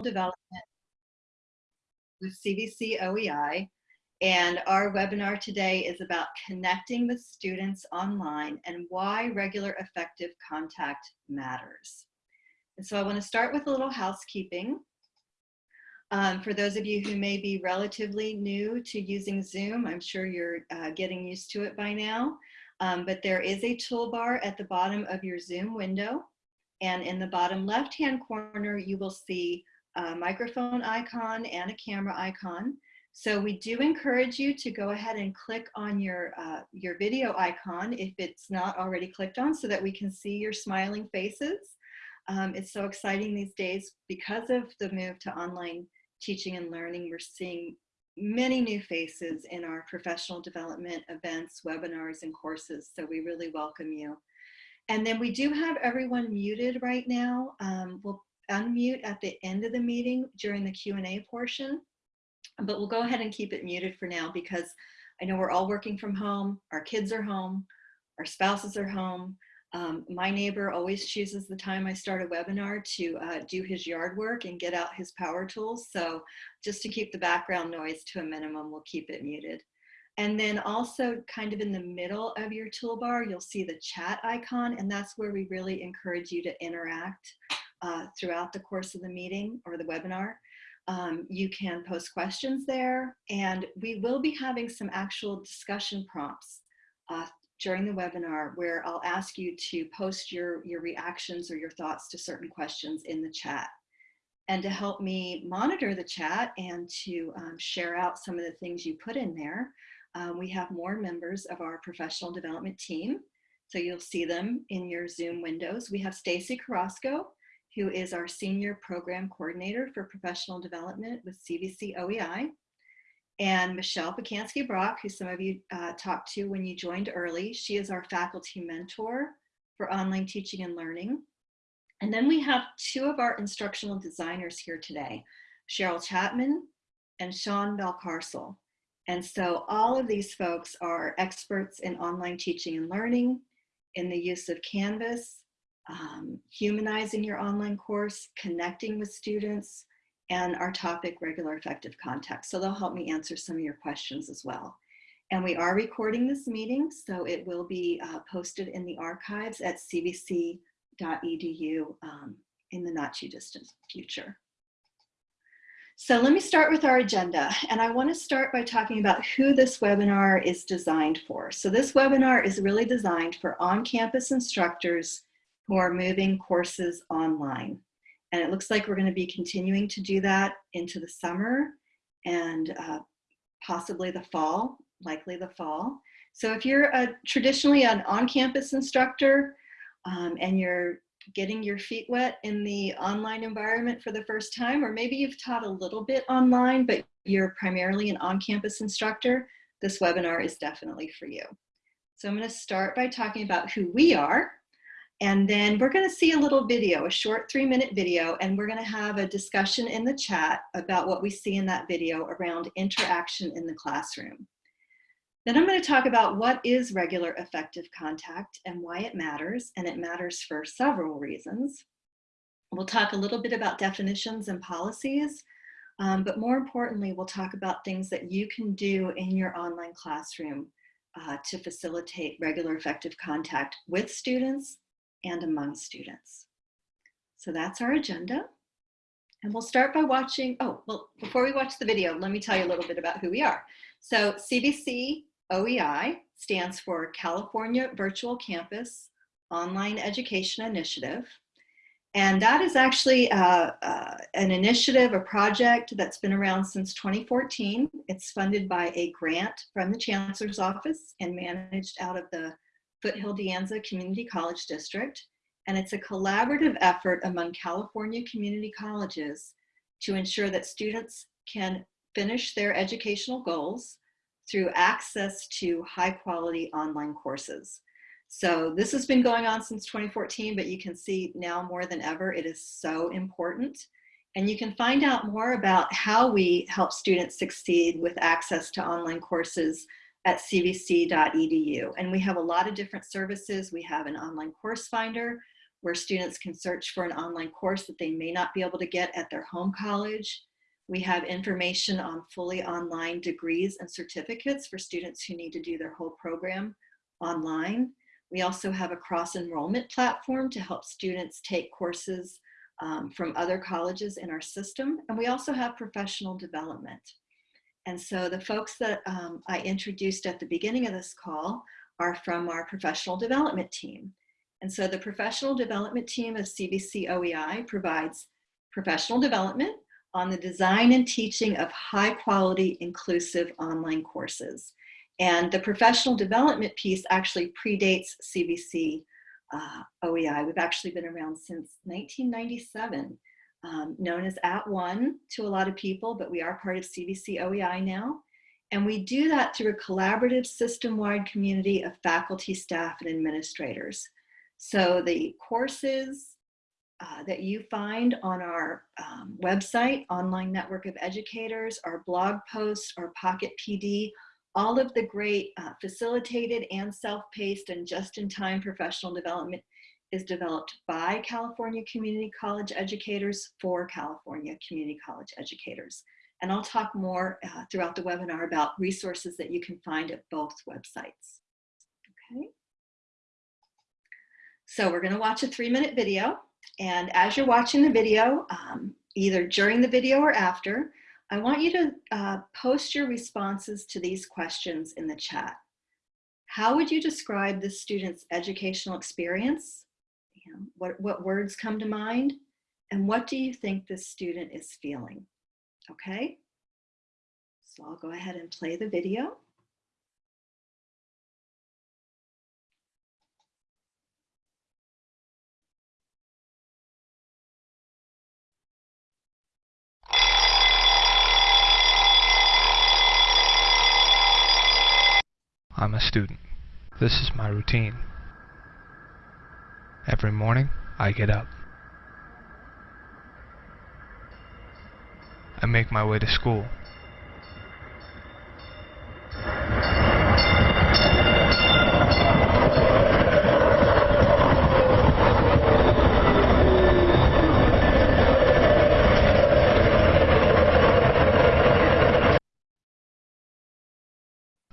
development with CVC OEI. And our webinar today is about connecting with students online and why regular effective contact matters. And so I want to start with a little housekeeping. Um, for those of you who may be relatively new to using Zoom, I'm sure you're uh, getting used to it by now. Um, but there is a toolbar at the bottom of your Zoom window. And in the bottom left-hand corner, you will see a microphone icon and a camera icon. So we do encourage you to go ahead and click on your, uh, your video icon if it's not already clicked on so that we can see your smiling faces. Um, it's so exciting these days because of the move to online teaching and learning. We're seeing many new faces in our professional development events, webinars, and courses. So we really welcome you. And then we do have everyone muted right now. Um, we'll unmute at the end of the meeting during the Q&A portion, but we'll go ahead and keep it muted for now because I know we're all working from home, our kids are home, our spouses are home. Um, my neighbor always chooses the time I start a webinar to uh, do his yard work and get out his power tools. So just to keep the background noise to a minimum, we'll keep it muted. And then also kind of in the middle of your toolbar, you'll see the chat icon, and that's where we really encourage you to interact uh, throughout the course of the meeting or the webinar. Um, you can post questions there, and we will be having some actual discussion prompts uh, during the webinar where I'll ask you to post your, your reactions or your thoughts to certain questions in the chat. And to help me monitor the chat and to um, share out some of the things you put in there, um, we have more members of our professional development team. So you'll see them in your Zoom windows. We have Stacy Carrasco, who is our Senior Program Coordinator for Professional Development with CVC OEI and Michelle Pacansky-Brock, who some of you uh, talked to when you joined early. She is our faculty mentor for online teaching and learning. And then we have two of our instructional designers here today, Cheryl Chapman and Sean Valcarcel. And so all of these folks are experts in online teaching and learning, in the use of Canvas, um, humanizing your online course, connecting with students, and our topic, regular effective contact. So they'll help me answer some of your questions as well. And we are recording this meeting, so it will be uh, posted in the archives at cvc.edu um, in the not too distant future. So let me start with our agenda. And I wanna start by talking about who this webinar is designed for. So this webinar is really designed for on-campus instructors who are moving courses online. And it looks like we're going to be continuing to do that into the summer and uh, possibly the fall, likely the fall. So if you're a, traditionally an on-campus instructor um, and you're getting your feet wet in the online environment for the first time, or maybe you've taught a little bit online, but you're primarily an on-campus instructor, this webinar is definitely for you. So I'm gonna start by talking about who we are and then we're gonna see a little video, a short three minute video, and we're gonna have a discussion in the chat about what we see in that video around interaction in the classroom. Then I'm gonna talk about what is regular effective contact and why it matters, and it matters for several reasons. We'll talk a little bit about definitions and policies, um, but more importantly, we'll talk about things that you can do in your online classroom uh, to facilitate regular effective contact with students and among students. So that's our agenda. And we'll start by watching, oh, well, before we watch the video, let me tell you a little bit about who we are. So CVC OEI stands for California Virtual Campus Online Education Initiative. And that is actually uh, uh, an initiative, a project that's been around since 2014. It's funded by a grant from the Chancellor's Office and managed out of the Foothill De Anza Community College District, and it's a collaborative effort among California community colleges to ensure that students can finish their educational goals through access to high quality online courses. So this has been going on since 2014, but you can see now more than ever, it is so important. And you can find out more about how we help students succeed with access to online courses at cvc.edu. And we have a lot of different services. We have an online course finder where students can search for an online course that they may not be able to get at their home college. We have information on fully online degrees and certificates for students who need to do their whole program online. We also have a cross enrollment platform to help students take courses um, from other colleges in our system. And we also have professional development. And so the folks that um, I introduced at the beginning of this call are from our professional development team. And so the professional development team of CVC OEI provides professional development on the design and teaching of high quality inclusive online courses. And the professional development piece actually predates CVC uh, OEI. We've actually been around since 1997, um, known as @ONE to a lot of people, but we are part of CVC OEI now. And we do that through a collaborative system-wide community of faculty, staff, and administrators. So the courses uh, that you find on our um, website, Online Network of Educators, our blog posts, our Pocket PD, all of the great uh, facilitated and self-paced and just-in-time professional development is developed by California Community College educators for California Community College educators. And I'll talk more uh, throughout the webinar about resources that you can find at both websites. Okay. So we're gonna watch a three minute video. And as you're watching the video, um, either during the video or after, I want you to uh, post your responses to these questions in the chat. How would you describe the student's educational experience? Know, what, what words come to mind? And what do you think this student is feeling? Okay, so I'll go ahead and play the video. I'm a student. This is my routine. Every morning, I get up. I make my way to school.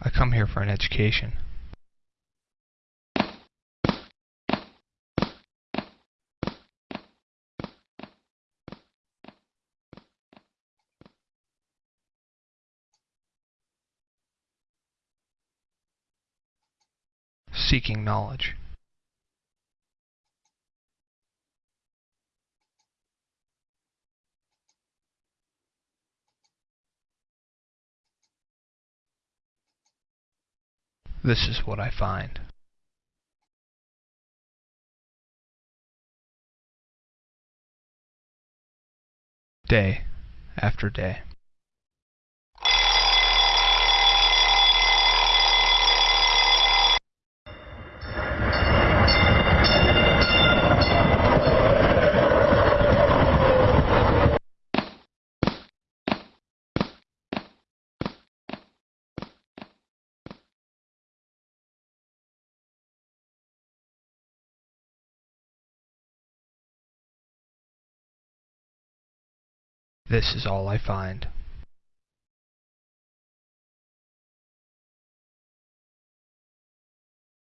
I come here for an education. Seeking knowledge. This is what I find. Day after day. This is all I find.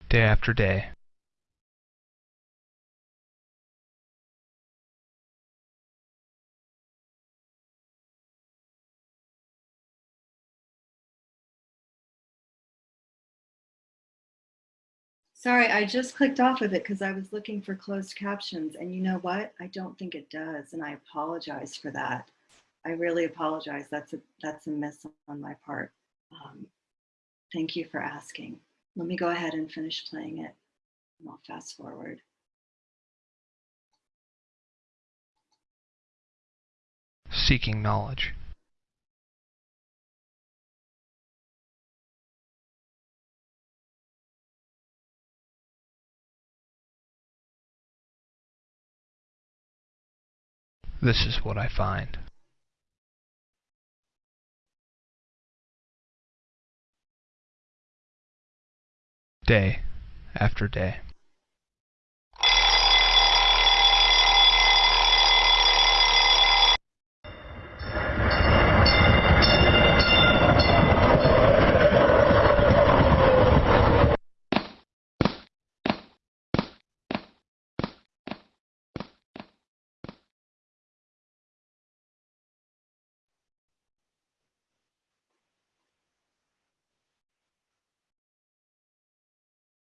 Day after day. Sorry, I just clicked off of it because I was looking for closed captions and you know what? I don't think it does and I apologize for that. I really apologize. That's a, that's a miss on my part. Um, thank you for asking. Let me go ahead and finish playing it. And I'll fast forward. Seeking knowledge. This is what I find. Day after day.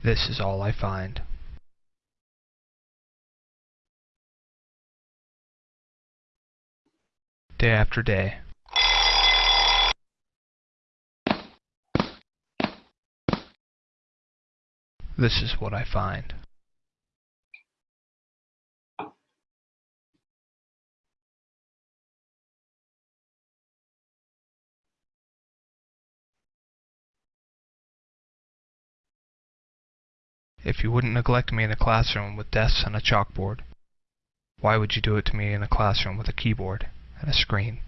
This is all I find. Day after day. This is what I find. If you wouldn't neglect me in a classroom with desks and a chalkboard, why would you do it to me in a classroom with a keyboard and a screen?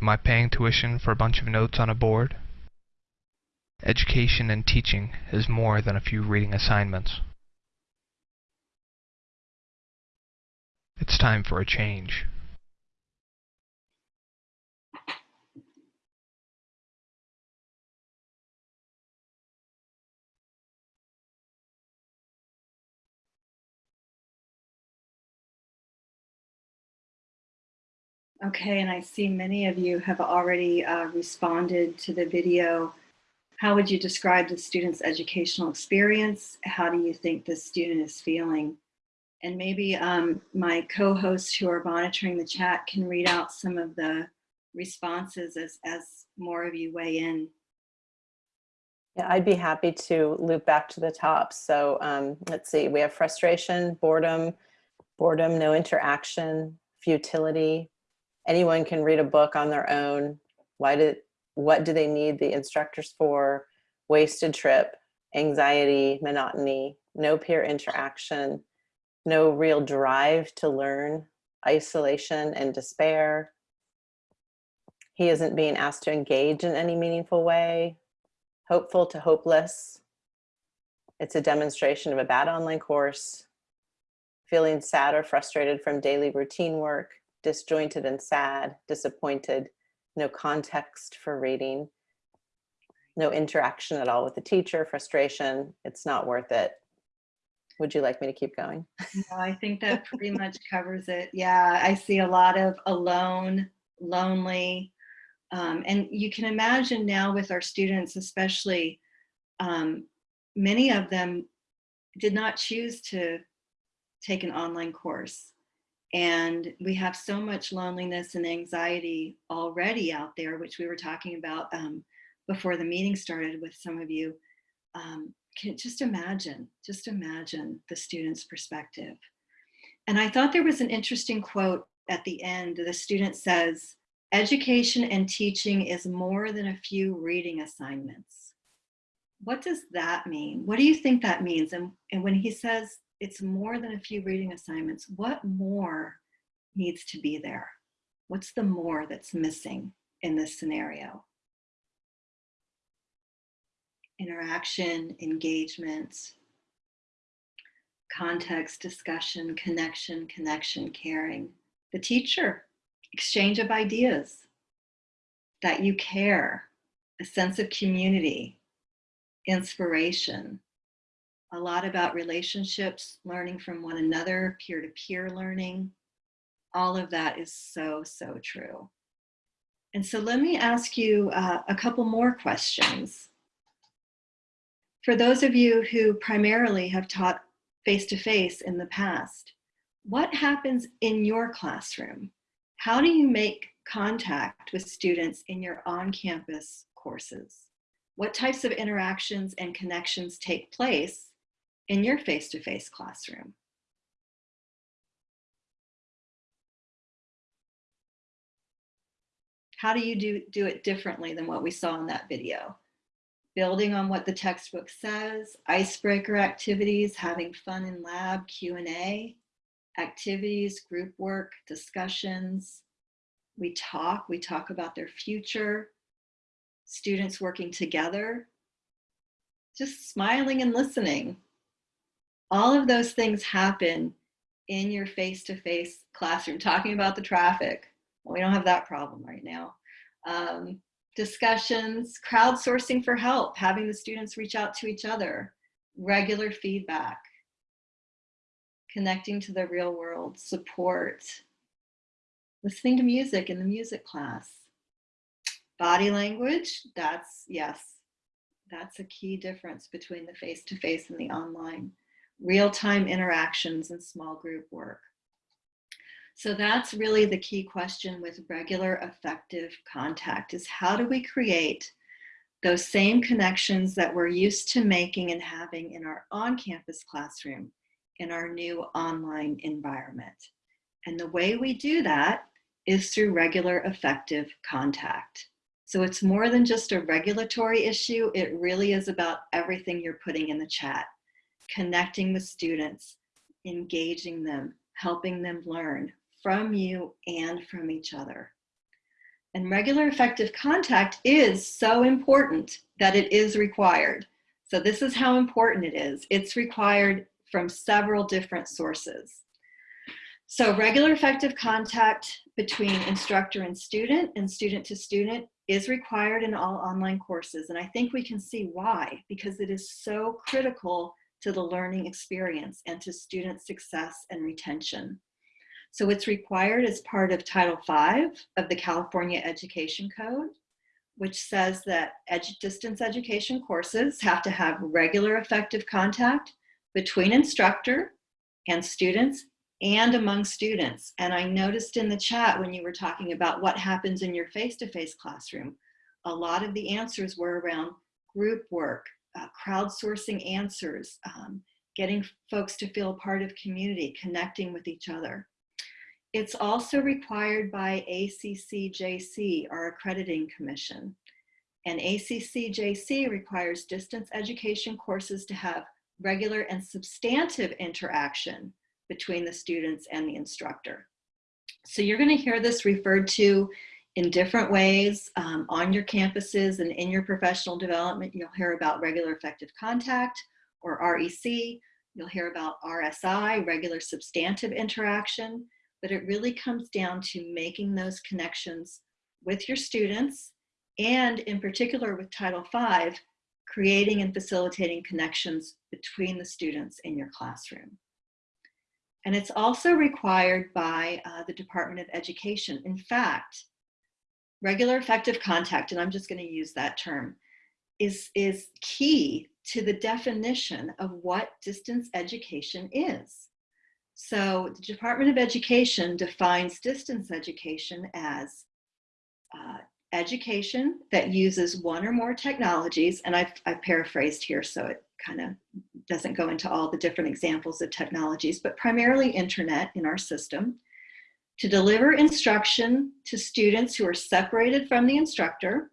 Am I paying tuition for a bunch of notes on a board? Education and teaching is more than a few reading assignments. It's time for a change. Okay, and I see many of you have already uh, responded to the video. How would you describe the student's educational experience? How do you think the student is feeling? And maybe um, my co-hosts who are monitoring the chat can read out some of the responses as, as more of you weigh in. Yeah, I'd be happy to loop back to the top. So um, let's see, we have frustration, boredom, boredom, no interaction, futility. Anyone can read a book on their own. Why did, what do they need the instructors for? Wasted trip, anxiety, monotony, no peer interaction, no real drive to learn, isolation and despair. He isn't being asked to engage in any meaningful way, hopeful to hopeless. It's a demonstration of a bad online course, feeling sad or frustrated from daily routine work, disjointed and sad, disappointed, no context for reading, no interaction at all with the teacher, frustration, it's not worth it. Would you like me to keep going? No, I think that pretty much covers it. Yeah, I see a lot of alone, lonely, um, and you can imagine now with our students, especially, um, many of them did not choose to take an online course. And we have so much loneliness and anxiety already out there, which we were talking about um, before the meeting started with some of you. Um, can just imagine, just imagine the student's perspective. And I thought there was an interesting quote at the end. The student says, education and teaching is more than a few reading assignments. What does that mean? What do you think that means? And, and when he says it's more than a few reading assignments, what more needs to be there? What's the more that's missing in this scenario? Interaction, engagement, context, discussion, connection, connection, caring. The teacher, exchange of ideas, that you care, a sense of community, inspiration, a lot about relationships, learning from one another, peer-to-peer -peer learning. All of that is so, so true. And so let me ask you uh, a couple more questions. For those of you who primarily have taught face-to-face -face in the past, what happens in your classroom? How do you make contact with students in your on-campus courses? What types of interactions and connections take place in your face-to-face -face classroom? How do you do, do it differently than what we saw in that video? Building on what the textbook says, icebreaker activities, having fun in lab, Q&A, activities, group work, discussions. We talk, we talk about their future, students working together, just smiling and listening. All of those things happen in your face-to-face -face classroom, talking about the traffic. Well, we don't have that problem right now. Um, discussions, crowdsourcing for help, having the students reach out to each other, regular feedback, connecting to the real world, support, listening to music in the music class. Body language, that's, yes, that's a key difference between the face-to-face and the online. Real-time interactions and small group work. So that's really the key question with regular effective contact is how do we create those same connections that we're used to making and having in our on-campus classroom in our new online environment. And the way we do that is through regular effective contact. So it's more than just a regulatory issue. It really is about everything you're putting in the chat, connecting with students, engaging them, helping them learn from you and from each other. And regular effective contact is so important that it is required. So this is how important it is. It's required from several different sources. So regular effective contact between instructor and student and student to student is required in all online courses. And I think we can see why, because it is so critical to the learning experience and to student success and retention. So it's required as part of Title V of the California Education Code, which says that edu distance education courses have to have regular effective contact between instructor and students and among students. And I noticed in the chat when you were talking about what happens in your face-to-face -face classroom, a lot of the answers were around group work, uh, crowdsourcing answers, um, getting folks to feel part of community, connecting with each other. It's also required by ACCJC, our accrediting commission. And ACCJC requires distance education courses to have regular and substantive interaction between the students and the instructor. So you're going to hear this referred to in different ways um, on your campuses and in your professional development. You'll hear about regular effective contact or REC. You'll hear about RSI, regular substantive interaction, but it really comes down to making those connections with your students and in particular with Title V, creating and facilitating connections between the students in your classroom. And it's also required by uh, the Department of Education. In fact, regular effective contact, and I'm just gonna use that term, is, is key to the definition of what distance education is. So the Department of Education defines distance education as uh, education that uses one or more technologies, and I've, I've paraphrased here so it kind of doesn't go into all the different examples of technologies, but primarily internet in our system, to deliver instruction to students who are separated from the instructor,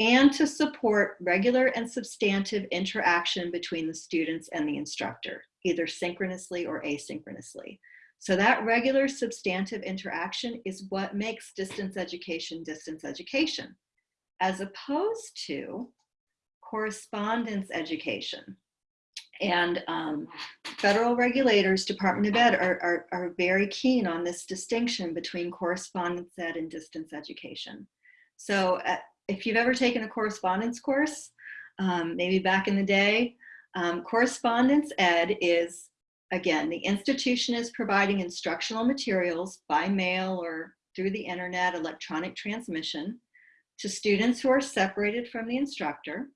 and to support regular and substantive interaction between the students and the instructor, either synchronously or asynchronously. So that regular substantive interaction is what makes distance education distance education, as opposed to correspondence education. And um, federal regulators, Department of Ed, are, are, are very keen on this distinction between correspondence ed and distance education. So uh, if you've ever taken a correspondence course, um, maybe back in the day, um, correspondence ed is Again, the institution is providing instructional materials by mail or through the internet, electronic transmission to students who are separated from the instructor.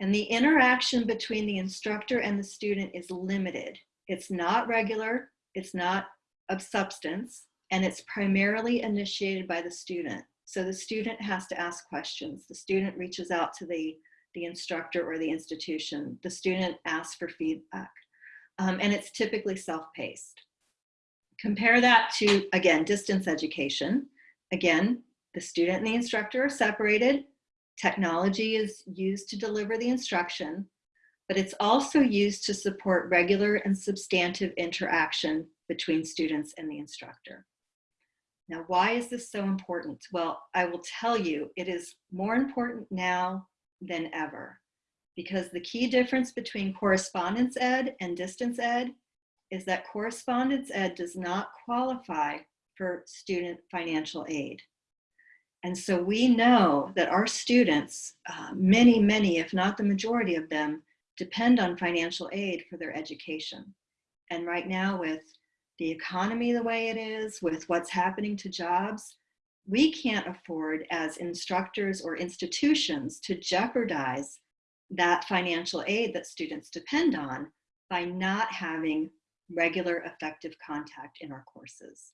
And the interaction between the instructor and the student is limited. It's not regular, it's not of substance, and it's primarily initiated by the student. So the student has to ask questions. The student reaches out to the, the instructor or the institution. The student asks for feedback um, and it's typically self-paced. Compare that to, again, distance education. Again, the student and the instructor are separated. Technology is used to deliver the instruction, but it's also used to support regular and substantive interaction between students and the instructor. Now, why is this so important? Well, I will tell you, it is more important now than ever because the key difference between correspondence ed and distance ed is that correspondence ed does not qualify for student financial aid. And so we know that our students, uh, many, many, if not the majority of them, depend on financial aid for their education. And right now with the economy the way it is, with what's happening to jobs, we can't afford as instructors or institutions to jeopardize that financial aid that students depend on by not having regular effective contact in our courses.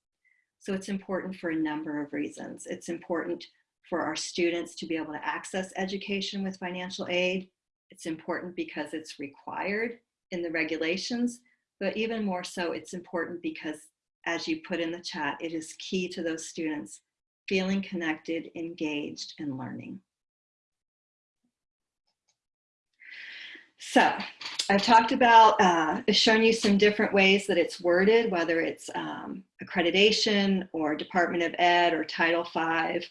So it's important for a number of reasons. It's important for our students to be able to access education with financial aid. It's important because it's required in the regulations, but even more so, it's important because as you put in the chat, it is key to those students feeling connected, engaged, and learning. So I've talked about, uh, shown you some different ways that it's worded, whether it's um, accreditation or Department of Ed or Title V.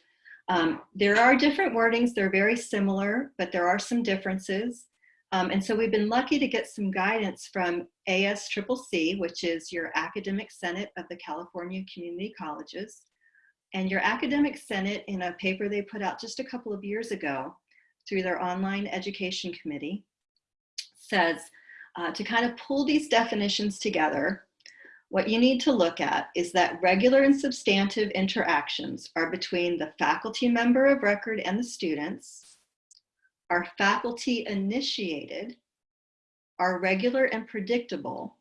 Um, there are different wordings, they're very similar, but there are some differences. Um, and so we've been lucky to get some guidance from ASCCC, which is your Academic Senate of the California Community Colleges. And your Academic Senate, in a paper they put out just a couple of years ago through their online education committee, says uh, to kind of pull these definitions together, what you need to look at is that regular and substantive interactions are between the faculty member of record and the students, are faculty initiated, are regular and predictable,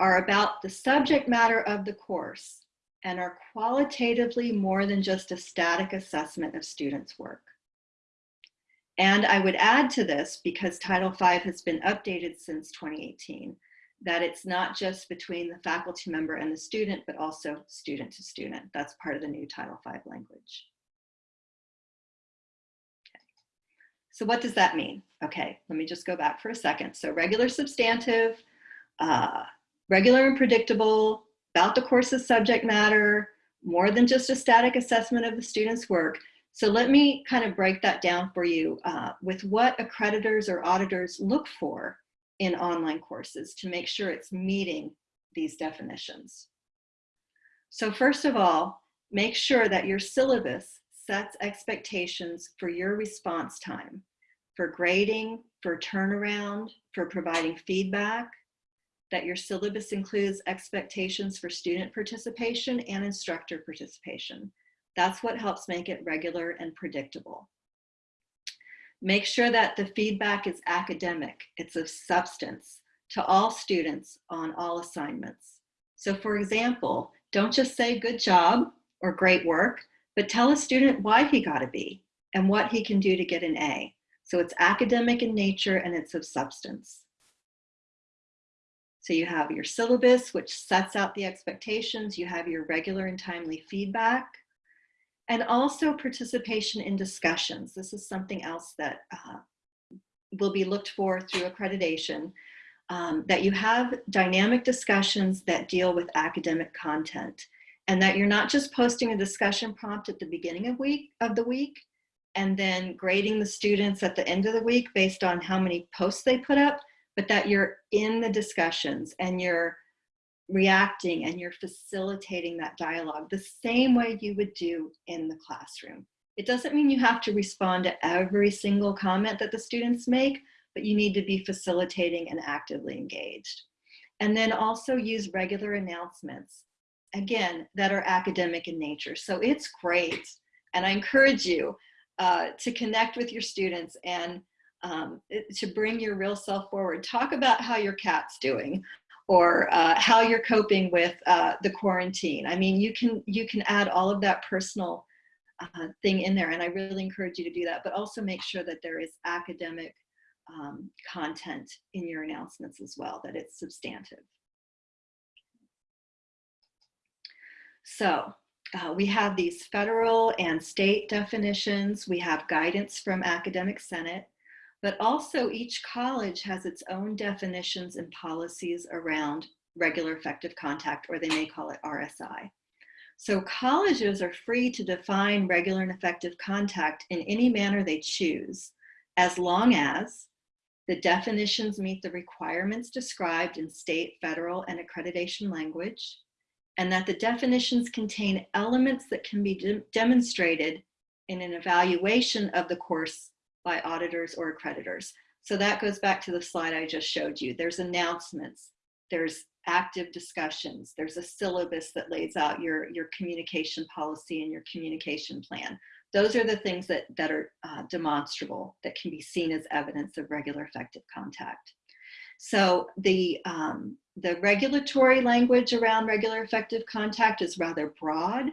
are about the subject matter of the course, and are qualitatively more than just a static assessment of students' work. And I would add to this, because Title V has been updated since 2018, that it's not just between the faculty member and the student, but also student to student. That's part of the new Title V language. Okay. So what does that mean? Okay, let me just go back for a second. So regular substantive, uh, regular and predictable, about the course's subject matter, more than just a static assessment of the student's work. So let me kind of break that down for you uh, with what accreditors or auditors look for in online courses to make sure it's meeting these definitions. So first of all, make sure that your syllabus sets expectations for your response time, for grading, for turnaround, for providing feedback, that your syllabus includes expectations for student participation and instructor participation. That's what helps make it regular and predictable. Make sure that the feedback is academic, it's of substance to all students on all assignments. So for example, don't just say good job or great work, but tell a student why he got a B and what he can do to get an A. So it's academic in nature and it's of substance. So you have your syllabus, which sets out the expectations. You have your regular and timely feedback and also participation in discussions. This is something else that uh, will be looked for through accreditation, um, that you have dynamic discussions that deal with academic content and that you're not just posting a discussion prompt at the beginning of, week, of the week and then grading the students at the end of the week based on how many posts they put up, but that you're in the discussions and you're reacting and you're facilitating that dialogue the same way you would do in the classroom. It doesn't mean you have to respond to every single comment that the students make, but you need to be facilitating and actively engaged. And then also use regular announcements, again, that are academic in nature. So it's great. And I encourage you uh, to connect with your students and um, to bring your real self forward. Talk about how your cat's doing or uh, how you're coping with uh, the quarantine. I mean, you can you can add all of that personal uh, thing in there, and I really encourage you to do that. But also make sure that there is academic um, content in your announcements as well, that it's substantive. So uh, we have these federal and state definitions. We have guidance from Academic Senate but also each college has its own definitions and policies around regular effective contact, or they may call it RSI. So colleges are free to define regular and effective contact in any manner they choose, as long as the definitions meet the requirements described in state, federal, and accreditation language, and that the definitions contain elements that can be de demonstrated in an evaluation of the course by auditors or accreditors. So that goes back to the slide I just showed you. There's announcements. there's active discussions, there's a syllabus that lays out your, your communication policy and your communication plan. Those are the things that, that are uh, demonstrable, that can be seen as evidence of regular effective contact. So the, um, the regulatory language around regular effective contact is rather broad.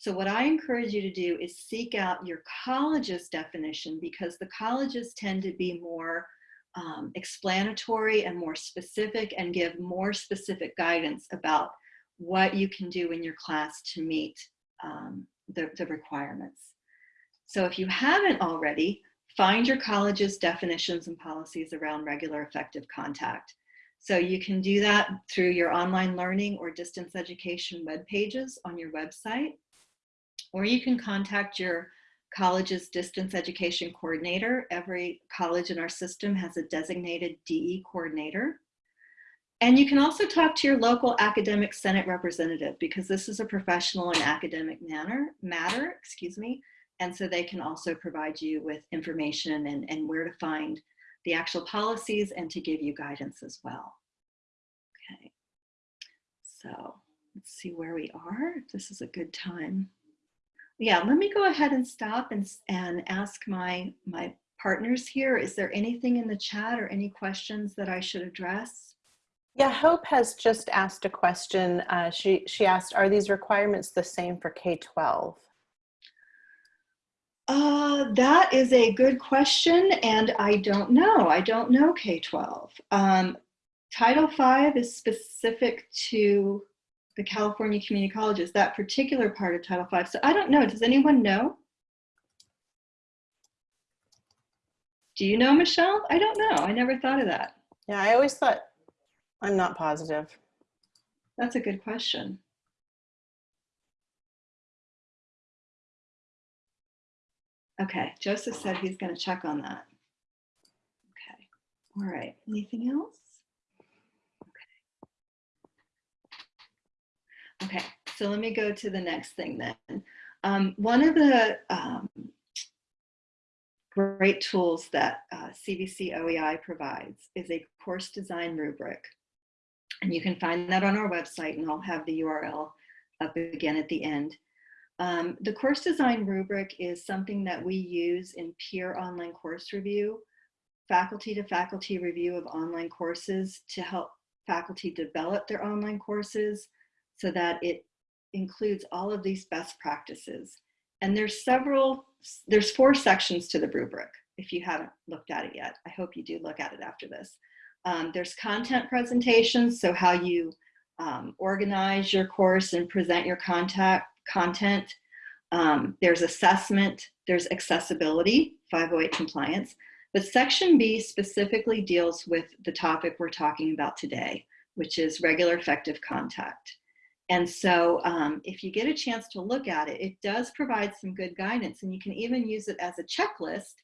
So what I encourage you to do is seek out your college's definition because the colleges tend to be more um, explanatory and more specific and give more specific guidance about what you can do in your class to meet um, the, the requirements. So if you haven't already, find your college's definitions and policies around regular effective contact. So you can do that through your online learning or distance education web pages on your website, or you can contact your college's distance education coordinator. Every college in our system has a designated DE coordinator. And you can also talk to your local academic senate representative because this is a professional and academic manner, matter, excuse me. And so they can also provide you with information and, and where to find the actual policies and to give you guidance as well. Okay, so let's see where we are. This is a good time yeah, let me go ahead and stop and, and ask my, my partners here. Is there anything in the chat or any questions that I should address? Yeah, Hope has just asked a question. Uh, she, she asked, are these requirements the same for K-12? Uh, that is a good question, and I don't know. I don't know K-12. Um, Title V is specific to the California Community Colleges, that particular part of Title V. So I don't know, does anyone know? Do you know, Michelle? I don't know, I never thought of that. Yeah, I always thought, I'm not positive. That's a good question. Okay, Joseph said he's gonna check on that. Okay, all right, anything else? Okay, so let me go to the next thing then. Um, one of the um, great tools that uh, CVC OEI provides is a course design rubric. And you can find that on our website and I'll have the URL up again at the end. Um, the course design rubric is something that we use in peer online course review, faculty to faculty review of online courses to help faculty develop their online courses, so that it includes all of these best practices. And there's several, there's four sections to the rubric if you haven't looked at it yet. I hope you do look at it after this. Um, there's content presentations, so how you um, organize your course and present your contact, content. Um, there's assessment, there's accessibility, 508 compliance. But section B specifically deals with the topic we're talking about today, which is regular effective contact. And so um, if you get a chance to look at it, it does provide some good guidance and you can even use it as a checklist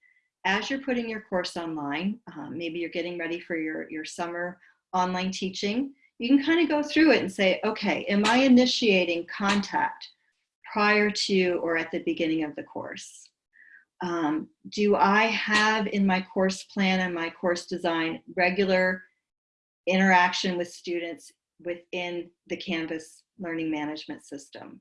as you're putting your course online. Um, maybe you're getting ready for your, your summer online teaching. You can kind of go through it and say, okay, am I initiating contact prior to or at the beginning of the course? Um, do I have in my course plan and my course design regular interaction with students within the Canvas learning management system?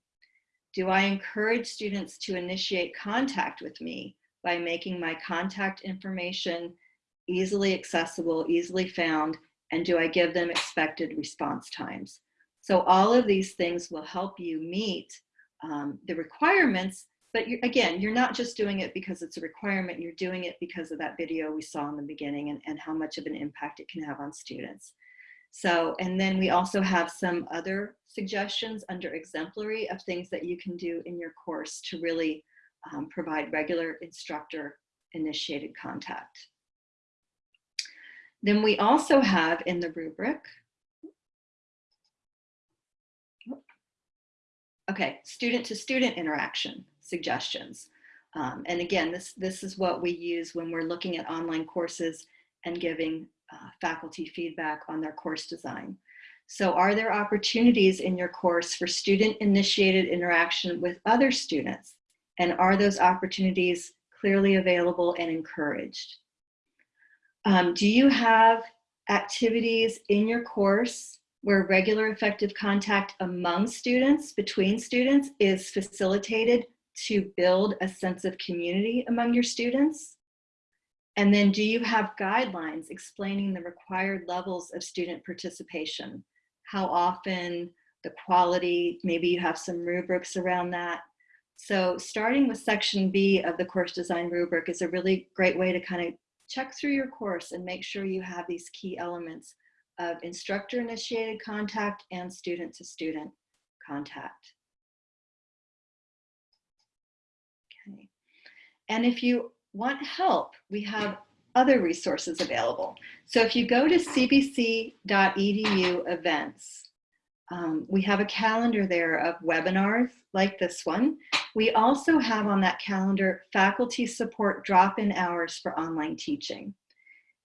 Do I encourage students to initiate contact with me by making my contact information easily accessible, easily found, and do I give them expected response times? So all of these things will help you meet um, the requirements, but you're, again, you're not just doing it because it's a requirement, you're doing it because of that video we saw in the beginning and, and how much of an impact it can have on students. So, and then we also have some other suggestions under exemplary of things that you can do in your course to really um, provide regular instructor initiated contact. Then we also have in the rubric, okay, student to student interaction suggestions. Um, and again, this, this is what we use when we're looking at online courses and giving uh, faculty feedback on their course design. So are there opportunities in your course for student initiated interaction with other students? And are those opportunities clearly available and encouraged? Um, do you have activities in your course where regular effective contact among students, between students, is facilitated to build a sense of community among your students? And then do you have guidelines explaining the required levels of student participation? How often, the quality, maybe you have some rubrics around that. So starting with section B of the course design rubric is a really great way to kind of check through your course and make sure you have these key elements of instructor initiated contact and student to student contact. Okay. And if you want help, we have other resources available. So if you go to cvc.edu events, um, we have a calendar there of webinars like this one. We also have on that calendar faculty support drop-in hours for online teaching.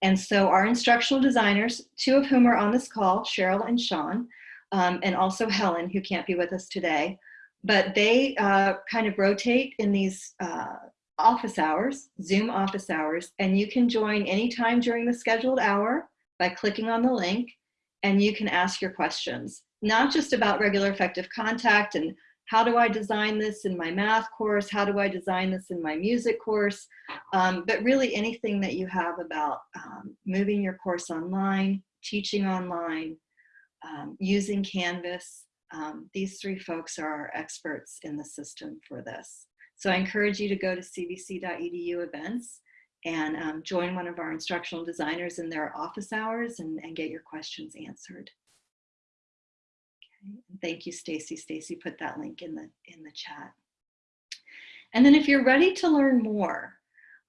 And so our instructional designers, two of whom are on this call, Cheryl and Sean, um, and also Helen, who can't be with us today, but they uh, kind of rotate in these uh, office hours, Zoom office hours, and you can join anytime during the scheduled hour by clicking on the link, and you can ask your questions, not just about regular effective contact and how do I design this in my math course? How do I design this in my music course? Um, but really anything that you have about um, moving your course online, teaching online, um, using Canvas. Um, these three folks are our experts in the system for this. So I encourage you to go to cvc.edu events and um, join one of our instructional designers in their office hours and, and get your questions answered. Okay. Thank you, Stacy. Stacy put that link in the, in the chat. And then if you're ready to learn more,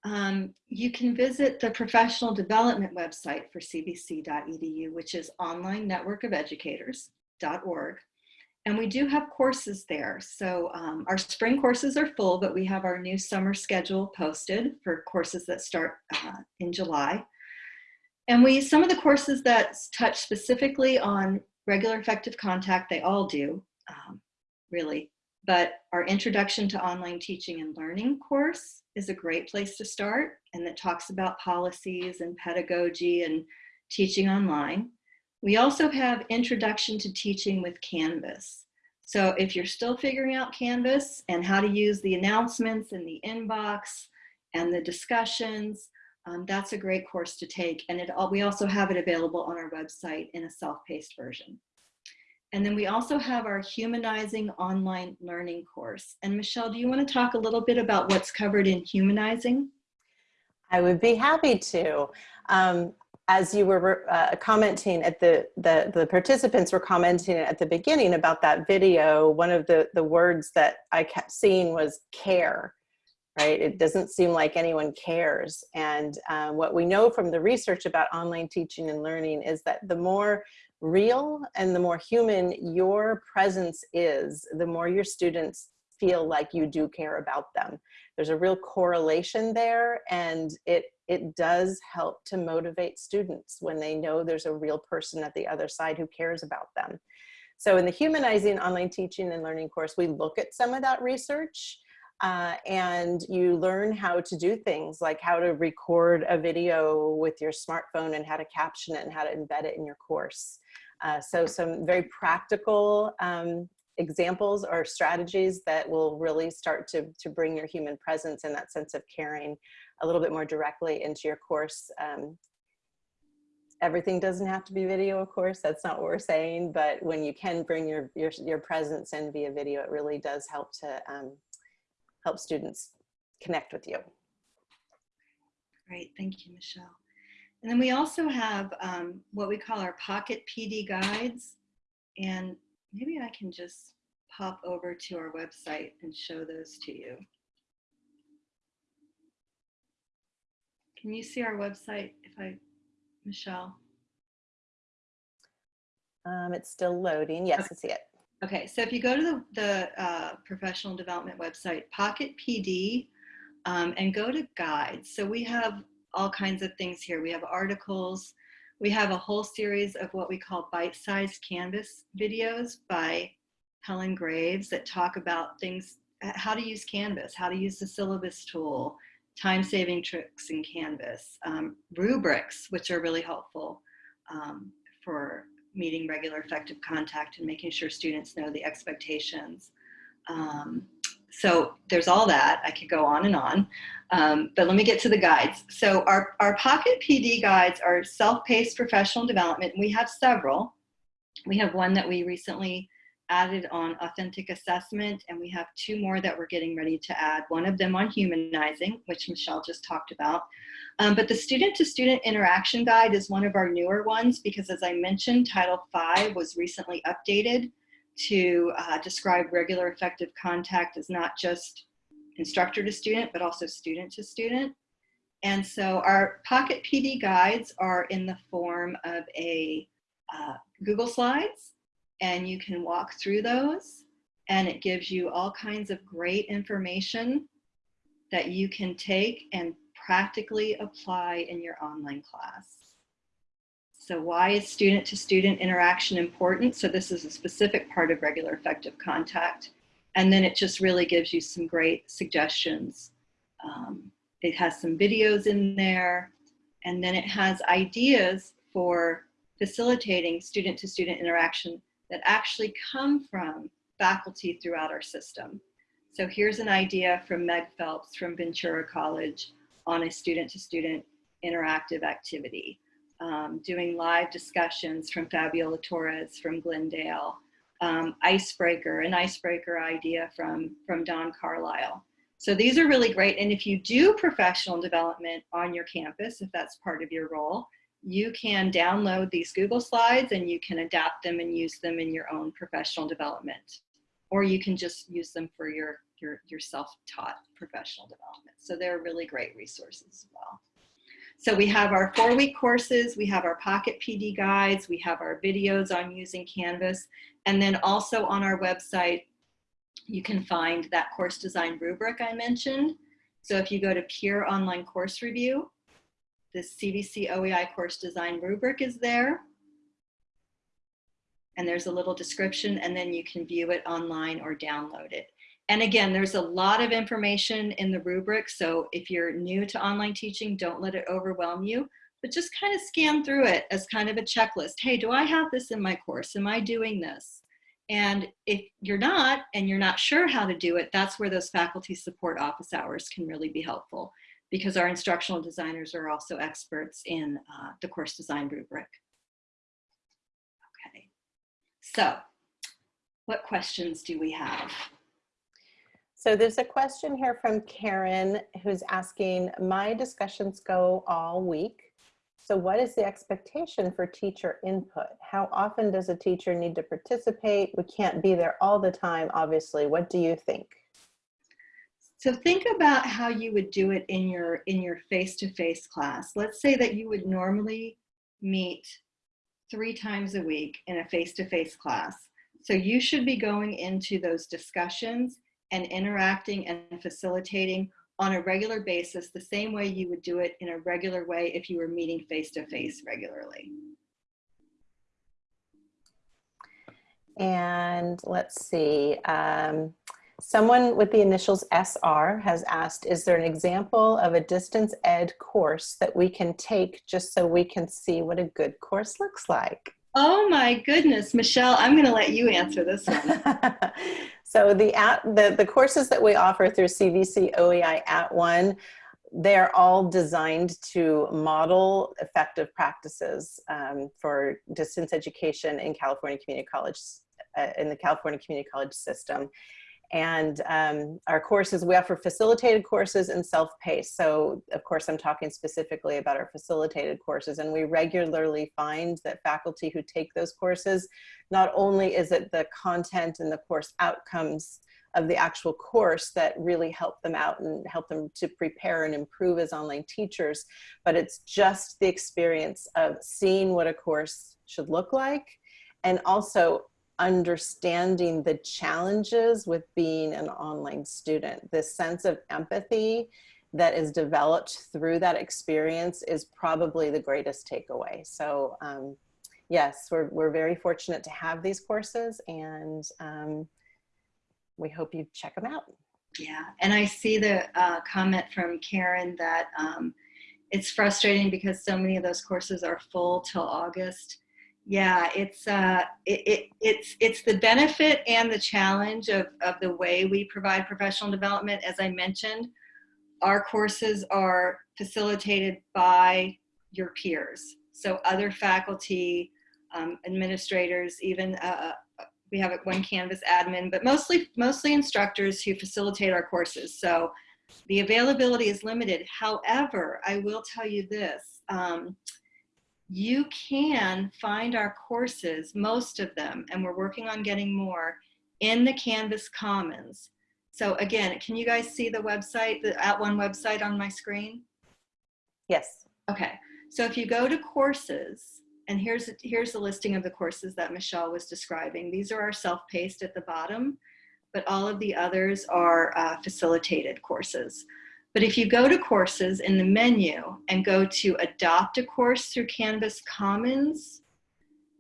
um, you can visit the professional development website for cvc.edu, which is online-network-of-educators.org. And we do have courses there. So um, our spring courses are full, but we have our new summer schedule posted for courses that start uh, in July. And we, some of the courses that touch specifically on regular effective contact, they all do, um, really. But our Introduction to Online Teaching and Learning course is a great place to start and that talks about policies and pedagogy and teaching online. We also have Introduction to Teaching with Canvas. So if you're still figuring out Canvas and how to use the announcements and the inbox and the discussions, um, that's a great course to take. And it, we also have it available on our website in a self-paced version. And then we also have our Humanizing Online Learning course. And Michelle, do you want to talk a little bit about what's covered in Humanizing? I would be happy to. Um, as you were uh, commenting at the, the, the participants were commenting at the beginning about that video, one of the, the words that I kept seeing was care, right? It doesn't seem like anyone cares. And um, what we know from the research about online teaching and learning is that the more real and the more human your presence is, the more your students feel like you do care about them. There's a real correlation there and it it does help to motivate students when they know there's a real person at the other side who cares about them. So in the Humanizing Online Teaching and Learning course, we look at some of that research uh, and you learn how to do things like how to record a video with your smartphone and how to caption it and how to embed it in your course. Uh, so some very practical um, examples or strategies that will really start to, to bring your human presence and that sense of caring a little bit more directly into your course. Um, everything doesn't have to be video, of course, that's not what we're saying, but when you can bring your, your, your presence in via video, it really does help to um, help students connect with you. Great, thank you, Michelle. And then we also have um, what we call our Pocket PD guides. And maybe I can just pop over to our website and show those to you. Can you see our website if I, Michelle? Um, it's still loading. Yes, okay. I see it. Okay, so if you go to the, the uh, professional development website, Pocket PD, um, and go to guides. So we have all kinds of things here. We have articles. We have a whole series of what we call bite-sized Canvas videos by Helen Graves that talk about things, how to use Canvas, how to use the syllabus tool, time-saving tricks in Canvas, um, rubrics, which are really helpful um, for meeting regular effective contact and making sure students know the expectations. Um, so there's all that. I could go on and on, um, but let me get to the guides. So our, our Pocket PD guides are self-paced professional development. We have several. We have one that we recently added on authentic assessment, and we have two more that we're getting ready to add. One of them on humanizing, which Michelle just talked about. Um, but the student-to-student -student interaction guide is one of our newer ones because as I mentioned, Title V was recently updated to uh, describe regular effective contact as not just instructor to student, but also student to student. And so our Pocket PD guides are in the form of a uh, Google Slides, and you can walk through those, and it gives you all kinds of great information that you can take and practically apply in your online class. So why is student-to-student interaction important? So this is a specific part of regular effective contact. And then it just really gives you some great suggestions. Um, it has some videos in there, and then it has ideas for facilitating student-to-student -student interaction that actually come from faculty throughout our system. So here's an idea from Meg Phelps from Ventura College on a student-to-student -student interactive activity um, doing live discussions from Fabiola Torres from Glendale, um, Icebreaker, an icebreaker idea from, from Don Carlisle. So these are really great. And if you do professional development on your campus, if that's part of your role, you can download these Google Slides and you can adapt them and use them in your own professional development. Or you can just use them for your, your, your self-taught professional development. So they're really great resources as well. So we have our four week courses, we have our Pocket PD guides, we have our videos on using Canvas, and then also on our website, you can find that course design rubric I mentioned. So if you go to Peer Online Course Review, the CVC OEI course design rubric is there. And there's a little description and then you can view it online or download it. And again, there's a lot of information in the rubric. So if you're new to online teaching, don't let it overwhelm you, but just kind of scan through it as kind of a checklist. Hey, do I have this in my course? Am I doing this? And if you're not, and you're not sure how to do it, that's where those faculty support office hours can really be helpful because our instructional designers are also experts in uh, the course design rubric. Okay, so what questions do we have? So there's a question here from Karen who's asking, my discussions go all week. So what is the expectation for teacher input? How often does a teacher need to participate? We can't be there all the time, obviously. What do you think? So think about how you would do it in your in your face-to-face -face class. Let's say that you would normally meet three times a week in a face-to-face -face class. So you should be going into those discussions and interacting and facilitating on a regular basis the same way you would do it in a regular way if you were meeting face to face regularly. And let's see, um, someone with the initials SR has asked, is there an example of a distance ed course that we can take just so we can see what a good course looks like? Oh my goodness, Michelle, I'm going to let you answer this one. so the, at, the, the courses that we offer through CVC OEI @ONE, they're all designed to model effective practices um, for distance education in California Community College, uh, in the California Community College system. And um, our courses, we offer facilitated courses and self-paced. So of course, I'm talking specifically about our facilitated courses and we regularly find that faculty who take those courses, not only is it the content and the course outcomes of the actual course that really help them out and help them to prepare and improve as online teachers, but it's just the experience of seeing what a course should look like and also understanding the challenges with being an online student. This sense of empathy that is developed through that experience is probably the greatest takeaway. So um, yes, we're, we're very fortunate to have these courses and um, we hope you check them out. Yeah, and I see the uh, comment from Karen that um, it's frustrating because so many of those courses are full till August Yeah, it's uh, it, it, it's it's the benefit and the challenge of of the way we provide professional development. As I mentioned, our courses are facilitated by your peers, so other faculty, um, administrators, even uh, we have one Canvas admin, but mostly mostly instructors who facilitate our courses. So the availability is limited. However, I will tell you this. Um, you can find our courses, most of them, and we're working on getting more, in the Canvas Commons. So again, can you guys see the website, the @ONE website on my screen? Yes. Okay, so if you go to courses, and here's, here's the listing of the courses that Michelle was describing. These are our self-paced at the bottom, but all of the others are uh, facilitated courses. But if you go to courses in the menu and go to adopt a course through Canvas Commons,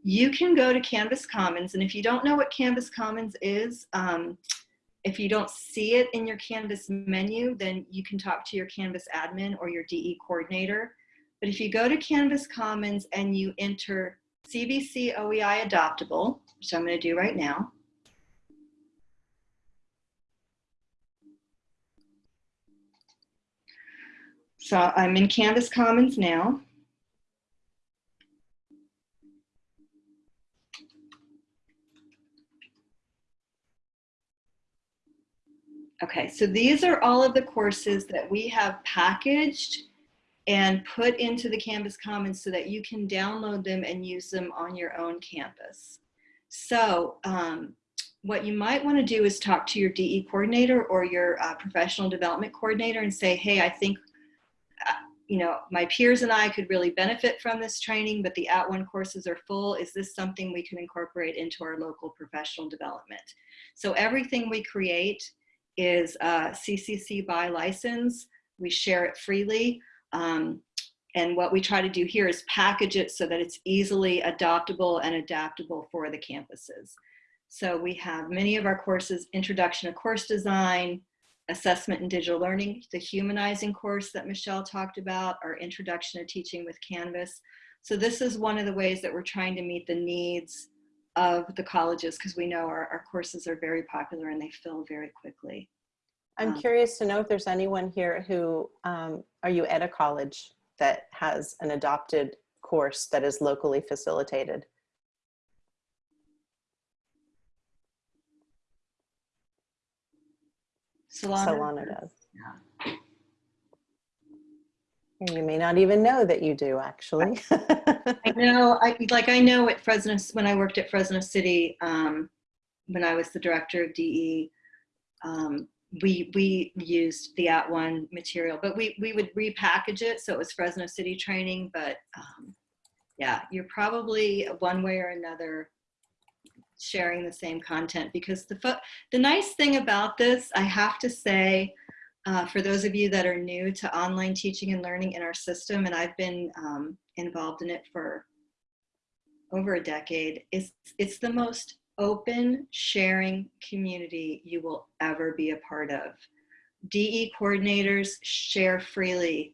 you can go to Canvas Commons. And if you don't know what Canvas Commons is, um, if you don't see it in your Canvas menu, then you can talk to your Canvas admin or your DE coordinator. But if you go to Canvas Commons and you enter CVC OEI adoptable, which I'm gonna do right now, So I'm in Canvas Commons now. Okay, so these are all of the courses that we have packaged and put into the Canvas Commons so that you can download them and use them on your own campus. So um, what you might want to do is talk to your DE coordinator or your uh, professional development coordinator and say, hey, I think you know, my peers and I could really benefit from this training, but the @ONE courses are full. Is this something we can incorporate into our local professional development? So everything we create is uh, CCC by license. We share it freely. Um, and what we try to do here is package it so that it's easily adoptable and adaptable for the campuses. So we have many of our courses, Introduction to Course Design, assessment in digital learning, the humanizing course that Michelle talked about, our introduction to teaching with Canvas. So this is one of the ways that we're trying to meet the needs of the colleges because we know our, our courses are very popular and they fill very quickly. I'm Um, curious to know if there's anyone here who, um, are you at a college that has an adopted course that is locally facilitated? Solano. Solano does. Yeah. You may not even know that you do, actually. I know, I, like I know at Fresno, when I worked at Fresno City, um, when I was the director of DE, um, we, we used the @ONE material, but we, we would repackage it. So it was Fresno City training, but um, yeah, you're probably one way or another sharing the same content because the, the nice thing about this, I have to say, uh, for those of you that are new to online teaching and learning in our system, and I've been um, involved in it for over a decade, it's, it's the most open sharing community you will ever be a part of. DE coordinators share freely.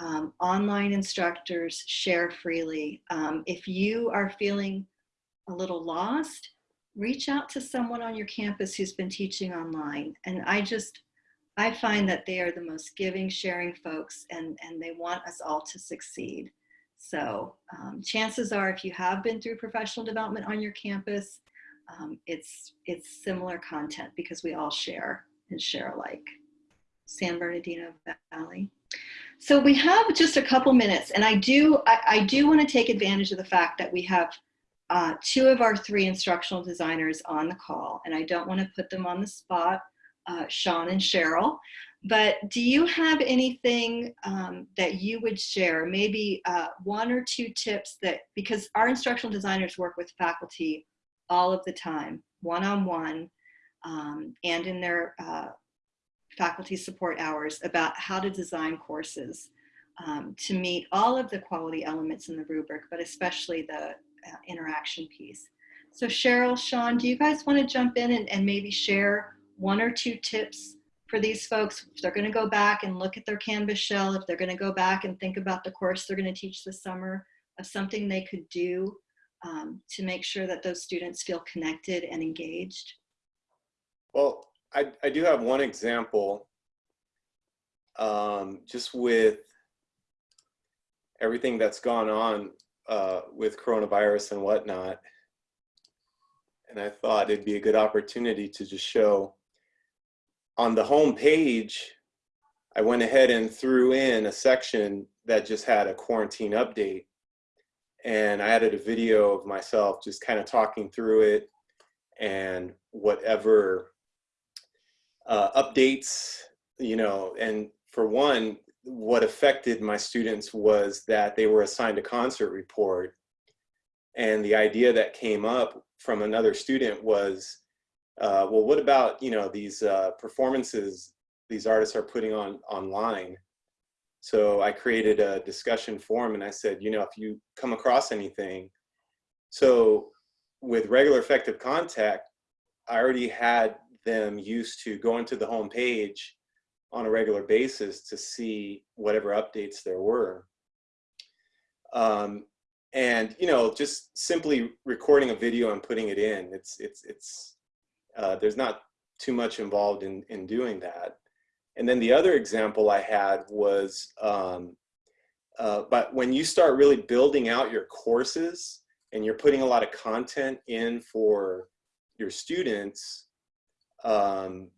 Um, online instructors share freely. Um, if you are feeling a little lost, reach out to someone on your campus who's been teaching online. And I just, I find that they are the most giving, sharing folks and, and they want us all to succeed. So um, chances are if you have been through professional development on your campus, um, it's, it's similar content because we all share and share alike. San Bernardino Valley. So we have just a couple minutes and I do, I, I do want to take advantage of the fact that we have uh, two of our three instructional designers on the call and I don't want to put them on the spot, uh, Sean and Cheryl, but do you have anything um, that you would share, maybe uh, one or two tips that, because our instructional designers work with faculty all of the time, one-on-one, um, and in their uh, faculty support hours about how to design courses um, to meet all of the quality elements in the rubric, but especially the interaction piece. So Cheryl, Sean, do you guys want to jump in and, and maybe share one or two tips for these folks if they're going to go back and look at their Canvas shell, if they're going to go back and think about the course they're going to teach this summer, of something they could do um, to make sure that those students feel connected and engaged? Well, I, I do have one example, um, just with everything that's gone on uh, with coronavirus and whatnot. And I thought it'd be a good opportunity to just show on the home page, I went ahead and threw in a section that just had a quarantine update. And I added a video of myself just kind of talking through it and whatever uh, updates, you know, and for one, what affected my students was that they were assigned a concert report. And the idea that came up from another student was, uh, well, what about, you know, these uh, performances these artists are putting on online? So I created a discussion forum and I said, you know, if you come across anything, so with regular effective contact, I already had them used to going to the home page on a regular basis to see whatever updates there were. Um, and you know, just simply recording a video and putting it in, it's it's it's uh, there's not too much involved in in doing that. And then the other example I had was, um, uh, but when you start really building out your courses and you're putting a lot of content in for your students, um,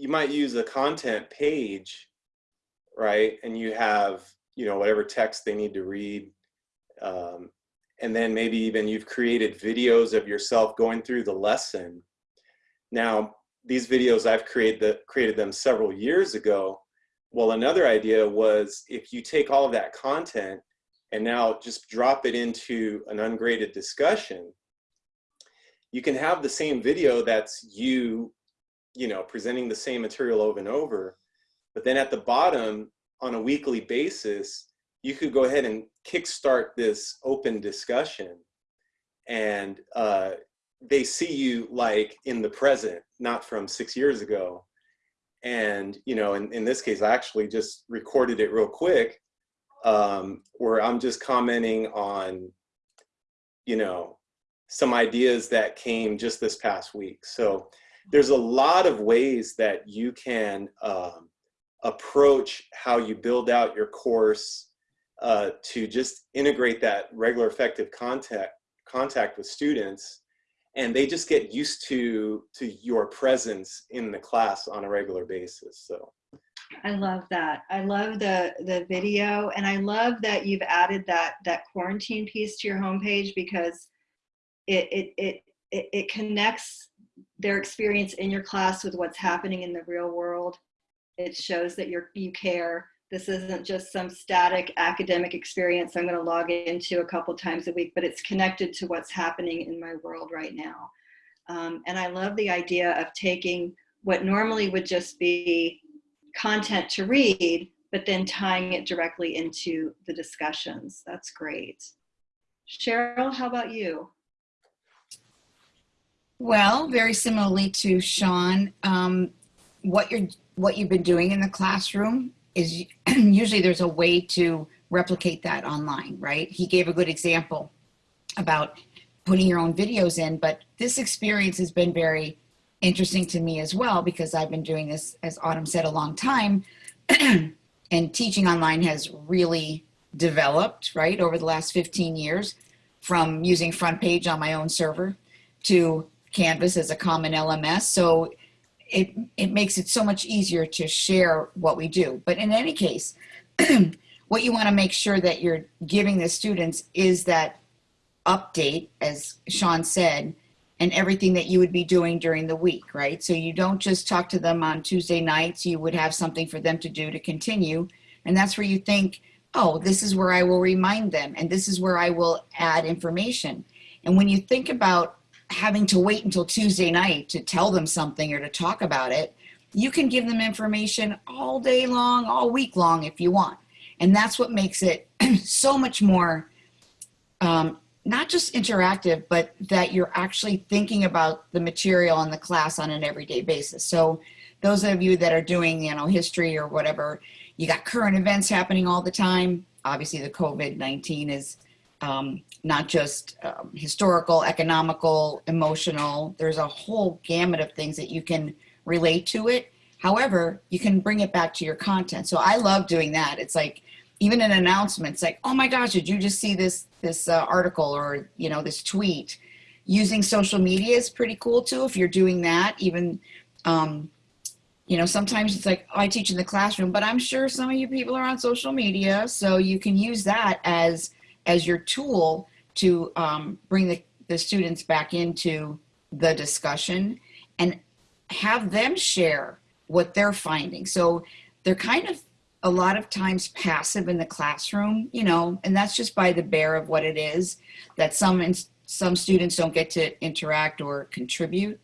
you might use a content page, right? And you have, you know, whatever text they need to read. Um, and then maybe even you've created videos of yourself going through the lesson. Now, these videos, I've created, the, created them several years ago. Well, another idea was if you take all of that content and now just drop it into an ungraded discussion, you can have the same video that's you, you know, presenting the same material over and over, but then at the bottom on a weekly basis, you could go ahead and kickstart this open discussion and uh, they see you like in the present, not from six years ago. And, you know, in, in this case, I actually just recorded it real quick um, where I'm just commenting on, you know, some ideas that came just this past week. So there's a lot of ways that you can um, approach how you build out your course uh, to just integrate that regular effective contact contact with students and they just get used to to your presence in the class on a regular basis so I love that. I love the the video, and I love that you've added that that quarantine piece to your homepage because it it it it, it connects their experience in your class with what's happening in the real world. It shows that you're you care. This isn't just some static academic experience I'm going to log into a couple times a week, but it's connected to what's happening in my world right now. Um, and I love the idea of taking what normally would just be content to read, but then tying it directly into the discussions. That's great. Cheryl, how about you? Well, very similarly to Sean, um, what you're what you've been doing in the classroom is usually there's a way to replicate that online, right? He gave a good example about putting your own videos in, but this experience has been very interesting to me as well because I've been doing this, as Autumn said, a long time. and teaching online has really developed, right, over the last 15 years from using front page on my own server to Canvas as a common LMS. So it, it makes it so much easier to share what we do. But in any case, what you want to make sure that you're giving the students is that update, as Sean said, and everything that you would be doing during the week, right? So you don't just talk to them on Tuesday nights, you would have something for them to do to continue. And that's where you think, oh, this is where I will remind them, and this is where I will add information. And when you think about having to wait until Tuesday night to tell them something or to talk about it, you can give them information all day long, all week long if you want. And that's what makes it so much more, um, not just interactive, but that you're actually thinking about the material in the class on an everyday basis. So those of you that are doing, you know, history or whatever, you got current events happening all the time. Obviously the COVID-19 is um, not just um, historical, economical, emotional. There's a whole gamut of things that you can relate to it. However, you can bring it back to your content. So I love doing that. It's like even an announcement. It's like, oh my gosh, did you just see this this uh, article or you know this tweet? Using social media is pretty cool too. If you're doing that, even um, you know, sometimes it's like, oh, I teach in the classroom, but I'm sure some of you people are on social media, so you can use that as as your tool to um, bring the, the students back into the discussion and have them share what they're finding. So they're kind of a lot of times passive in the classroom, you know, and that's just by the bear of what it is that some some students don't get to interact or contribute.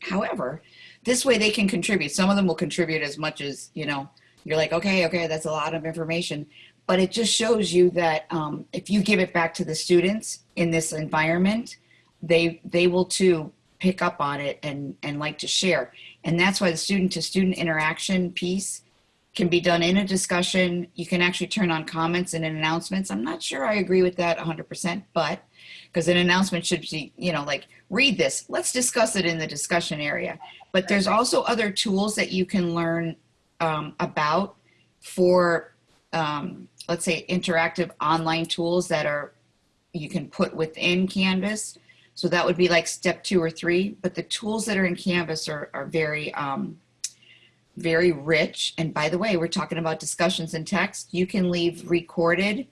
However, this way they can contribute. Some of them will contribute as much as, you know, you're like, okay, okay, that's a lot of information. But it just shows you that um, if you give it back to the students in this environment, they they will too pick up on it and and like to share. And that's why the student to student interaction piece can be done in a discussion. You can actually turn on comments and announcements. I'm not sure I agree with that 100%, but because an announcement should be, you know, like read this, let's discuss it in the discussion area. But there's also other tools that you can learn um, about for, um, let's say, interactive online tools that are you can put within Canvas. So that would be like step two or three. But the tools that are in Canvas are, are very, um, very rich. And by the way, we're talking about discussions and text. You can leave recorded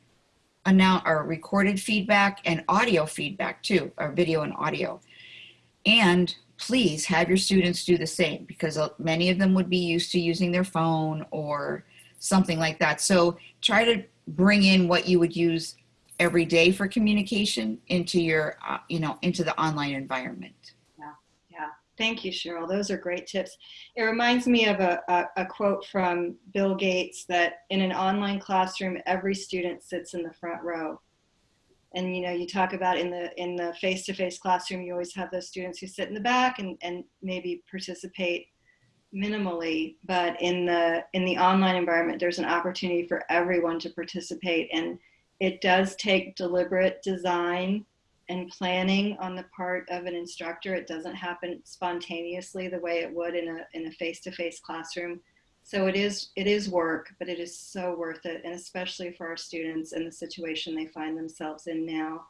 announce or recorded feedback and audio feedback too, or video and audio. And please have your students do the same because uh, many of them would be used to using their phone or something like that. So try to bring in what you would use every day for communication into your, uh, you know, into the online environment. Yeah, yeah. Thank you, Cheryl. Those are great tips. It reminds me of a, a, a, quote from Bill Gates that in an online classroom, every student sits in the front row. And you know, you talk about in the in the face-to-face -face classroom, you always have those students who sit in the back and, and maybe participate minimally, but in the in the online environment, there's an opportunity for everyone to participate. And it does take deliberate design and planning on the part of an instructor. It doesn't happen spontaneously the way it would in a in a face-to-face -face classroom. So it is it is work, but it is so worth it, and especially for our students in the situation they find themselves in now.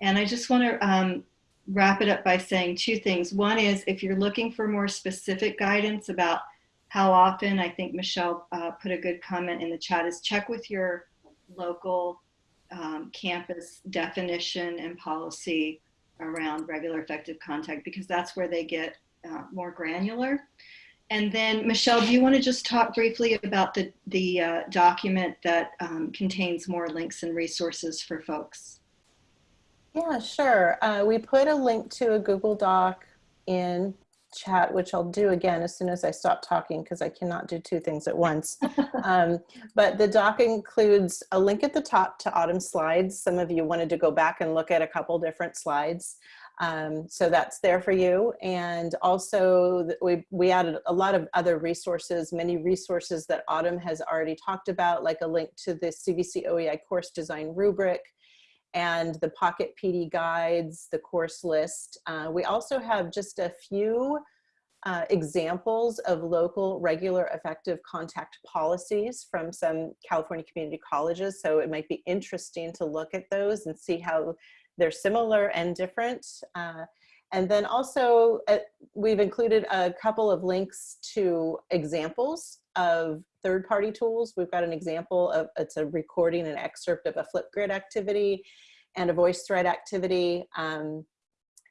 And I just want to um, wrap it up by saying two things. One is if you're looking for more specific guidance about how often, I think Michelle uh, put a good comment in the chat, is check with your local um, campus definition and policy around regular effective contact because that's where they get uh, more granular. And then Michelle, do you want to just talk briefly about the, the uh, document that um, contains more links and resources for folks? Yeah, sure. Uh, we put a link to a Google Doc in chat, which I'll do again as soon as I stop talking because I cannot do two things at once. um, but the doc includes a link at the top to Autumn slides. Some of you wanted to go back and look at a couple different slides. Um, so that's there for you. And also we, we added a lot of other resources, many resources that Autumn has already talked about, like a link to the CVC OEI course design rubric, and the Pocket PD guides, the course list. Uh, we also have just a few uh, examples of local regular effective contact policies from some California community colleges. So it might be interesting to look at those and see how they're similar and different. Uh, and then also uh, we've included a couple of links to examples of third-party tools. We've got an example of, it's a recording, an excerpt of a Flipgrid activity and a VoiceThread activity, um,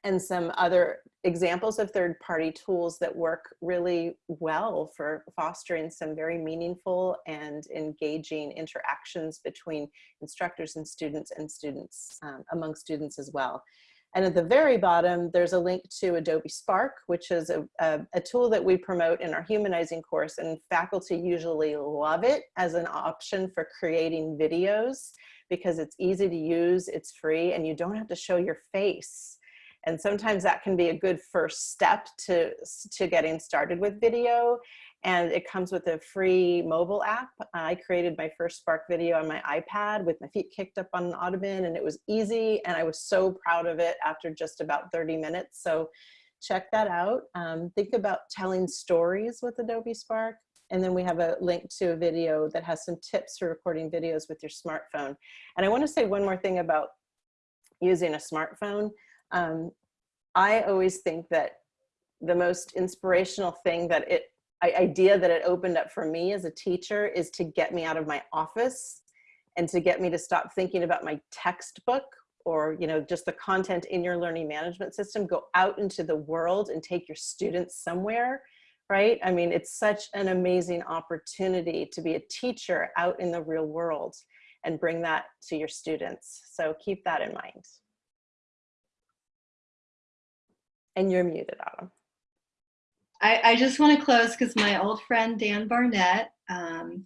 and some other examples of third-party tools that work really well for fostering some very meaningful and engaging interactions between instructors and students and students um, among students as well. And at the very bottom, there's a link to Adobe Spark, which is a, a, a, tool that we promote in our humanizing course and faculty usually love it as an option for creating videos because it's easy to use, it's free, and you don't have to show your face. And sometimes that can be a good first step to, to getting started with video. And it comes with a free mobile app. I created my first Spark video on my iPad with my feet kicked up on an ottoman and it was easy. And I was so proud of it after just about 30 minutes. So check that out. Um, think about telling stories with Adobe Spark. And then we have a link to a video that has some tips for recording videos with your smartphone. And I want to say one more thing about using a smartphone. Um, I always think that the most inspirational thing that it idea that it opened up for me as a teacher is to get me out of my office and to get me to stop thinking about my textbook or you know just the content in your learning management system. Go out into the world and take your students somewhere right? I mean it's such an amazing opportunity to be a teacher out in the real world and bring that to your students. So keep that in mind. And you're muted Autumn. I, I just want to close because my old friend Dan Barnett um,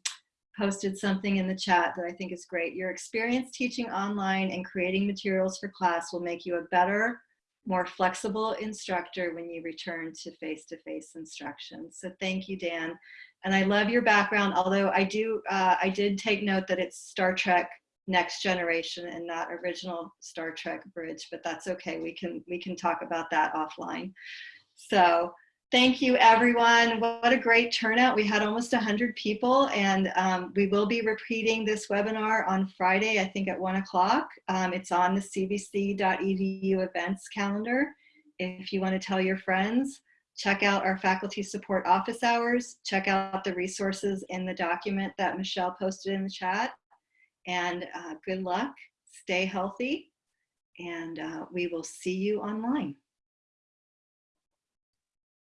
posted something in the chat that I think is great. Your experience teaching online and creating materials for class will make you a better, more flexible instructor when you return to face-to-face instruction. So thank you, Dan. And I love your background, although I do, uh, I did take note that it's Star Trek Next Generation and not original Star Trek Bridge, but that's okay. We can, we can talk about that offline. So Thank you, everyone. What a great turnout. We had almost 100 people, and um, we will be repeating this webinar on Friday, I think at 1 o'clock. Um, it's on the cvc.edu events calendar. If you want to tell your friends, check out our faculty support office hours, check out the resources in the document that Michelle posted in the chat, and uh, good luck, stay healthy, and uh, we will see you online.